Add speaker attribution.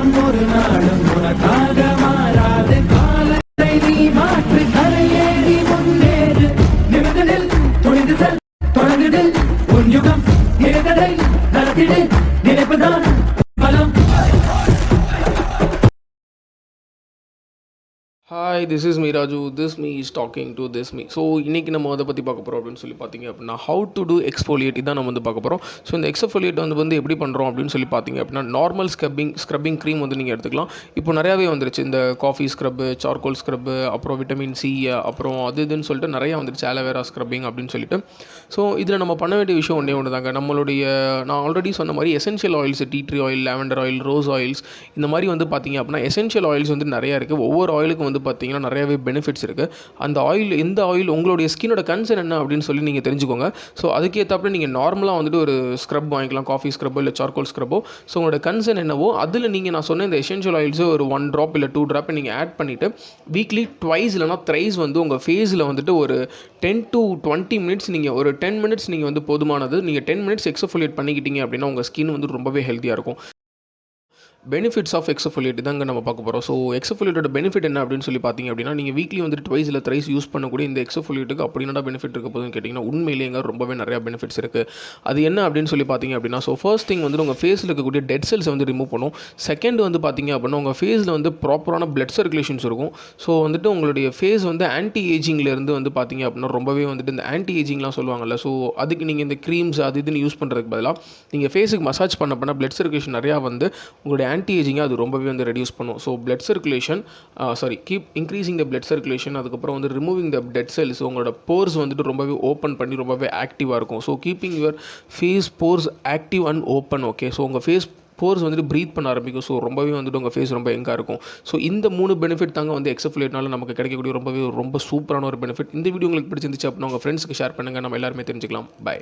Speaker 1: காலம் ஒரு நாளும் உனக்காக மாறாது. காலத்தை நீ மாற்று கரையேறி முன்னேறு. நிமிடத்தில் துணிந்து செல் தொடங்குதில். உன் யுகம் நினைத்ததை நடத்திடு. நினைப்புதான்
Speaker 2: hi this is me Raju this me is talking to this me so இன்றைக்கி நம்ம அதை பற்றி பார்க்க போகிறோம் அப்படின்னு சொல்லி பார்த்தீங்க அப்படின்னா ஹவு டு டூ எக்ஸ்ஃபோலியேட் இதான் நம்ம வந்து பார்க்க போகிறோம் ஸோ இந்த எக்ஸ்ஃபோலியேட் வந்து வந்து எப்படி பண்ணுறோம் அப்படின்னு சொல்லி பார்த்தீங்க அப்படின்னா நார்மல் ஸ்க்ரப்பிங் ஸ்க்ரப்பிங் க்ரீம் வந்து நீங்கள் எடுத்துக்கலாம். இப்போ நிறையாவே வந்துருச்சு. இந்த காஃபி ஸ்க்ரப்பு சார்கோல் ஸ்க்ரப்பு அப்புறம் விட்டமின் சி அப்புறம் அது இதுன்னு சொல்லிட்டு நிறையா வந்துருச்சு. ஆலோவேரா ஸ்க்ரப்பிங் அப்படின்னு சொல்லிட்டு. ஸோ இதில் நம்ம பண்ண வேண்டிய விஷயம் ஒன்றே ஒன்று தாங்க நம்மளுடைய நான் ஆல்ரெடி சொன்ன மாதிரி essential oils tea tree oil lavender oil rose oils இந்த மாதிரி வந்து பார்த்தீங்க அப்படின்னா எசென்ஷியல் ஆயில்ஸ் வந்து நிறையா இருக்குது ஒவ்வொரு ஆயிலுக்கும் வந்து பார்த்தீங்கன்னா நிறையவே பெனிஃபிட்ஸ் இருக்குது அந்த ஆயில் எந்த ஆயில் உங்களுடைய ஸ்கின்னோட கன்சர்ன் என்ன அப்படின்னு சொல்லி நீங்கள் தெரிஞ்சுக்கோங்க. ஸோ அதுக்கேற்றாப்புல நீங்கள் நார்மலாக வந்துட்டு ஒரு ஸ்க்ரப் வாங்கிக்கலாம் காஃபி ஸ்க்ரப்போ இல்லை சார்கோல் ஸ்க்ரப்போ ஸோ உங்களோட கன்சர்ன் என்னவோ அதில் நீங்கள் நான் சொன்ன இந்த எசென்ஷியல் ஆயில்ஸு ஒரு ஒன் ட்ராப் இல்லை டூ ட்ராப்பை நீங்கள் ஆட் பண்ணிவிட்டு வீக்லி ட்வைஸ் இல்லைனா த்ரைஸ் வந்து உங்கள் ஃபேஸில் வந்துட்டு ஒரு டென் டு டுவெண்ட்டி மினிட்ஸ் நீங்கள் ஒரு டென் மினிட்ஸ் நீங்கள் வந்து போதுமானது. நீங்கள் டென் மினிட்ஸ் எக்ஸஃபோலியேட் பண்ணிக்கிட்டீங்க அப்படின்னா உங்கள் ஸ்கின் வந்து ரொம்பவே ஹெல்த்தியாக இருக்கும். பெனிஃபிட்ஸ் ஆஃப் எக்ஸஃபோலியேட் தாங்க நம்ம பார்க்க போகிறோம் ஸோ எக்ஸஃபோலியேட்டோட பெனிஃபிட் என்ன அப்படின்னு சொல்லி பார்த்தீங்க அப்படின்னா நீங்கள் வீக்லி வந்துட்டு ட்வைஸ் இல்லை த்ரைஸ் யூஸ் பண்ணக்கூடிய இந்த எக்ஸஃபோலியேட்டுக்கு அப்படி பெனிஃபிட் இருக்க போதுன்னு கேட்டிங்கன்னா உண்மையிலேங்க ரொம்பவே நிறையா பெனிஃபிட்ஸ் இருக்குது அது என்ன அப்படின்னு சொல்லி பார்த்தீங்க அப்படின்னா ஸோ ஃபர்ஸ்ட் திங் வந்து உங்கள் ஃபேஸில் இருக்கக்கூடிய டெட் செல்ஸ் வந்து ரிமூவ் பண்ணும். செகண்ட் வந்து பார்த்தீங்க அப்படின்னா உங்கள் ஃபேஸில் வந்து ப்ராப்பரான பிளட் சர்க்குலேஷன்ஸ் இருக்கும். ஸோ வந்துட்டு உங்களுடைய ஃபேஸ் வந்து ஆன்டி ஏஜிங்லேருந்து வந்து பார்த்தீங்க அப்படின்னா ரொம்பவே வந்துட்டு இந்த ஆன்டி ஏஜிங்லாம் சொல்லுவாங்கல்ல ஸோ அதுக்கு நீங்கள் இந்த க்ரீம்ஸ் அது இதுன்னு யூஸ் பண்ணுறதுக்கு பதிலாக நீங்கள் ஃபேஸுக்கு மசாஜ் பண்ண பண்ண பிளட் சர்க்குலேஷன் நிறையா வந்து உங்களுடைய ஆன்டி ஏஜிங்கை அது ரொம்பவே வந்து ரெடியூஸ் பண்ணும். So blood circulation sorry keep increasing the blood circulation அதுக்கப்புறம் வந்து ரிமூவிங் த பிளட் செல்ஸ் உங்களோட போர்ஸ் வந்துட்டு ரொம்பவே ஓப்பன் பண்ணி ரொம்பவே ஆக்டிவாக இருக்கும். So keeping your face pores active and open okay so உங்கள் ஃபேஸ் போர்ஸ் வந்துட்டு ப்ரீத் பண்ண ஆரம்பிக்கும். ஸோ ரொம்பவே வந்துட்டு உங்கள் ஃபேஸ் ரொம்ப எங்காக இருக்கும். ஸோ இந்த மூணு பெனிஃபிட் தாங்க வந்து எக்ஸஃபுலேட்னால நமக்கு கிடைக்கக்கூடிய ரொம்பவே ரொம்ப சூப்பரான ஒரு பெனிஃபிட் இந்த வீடியோ உங்களுக்கு பிடிச்சிருந்துச்சு அப்படின்னா உங்கள் ஃப்ரெண்ட்ஸ்க்கு ஷேர் பண்ணுங்கள் நம்ம எல்லாருமே தெரிஞ்சுக்கலாம். பை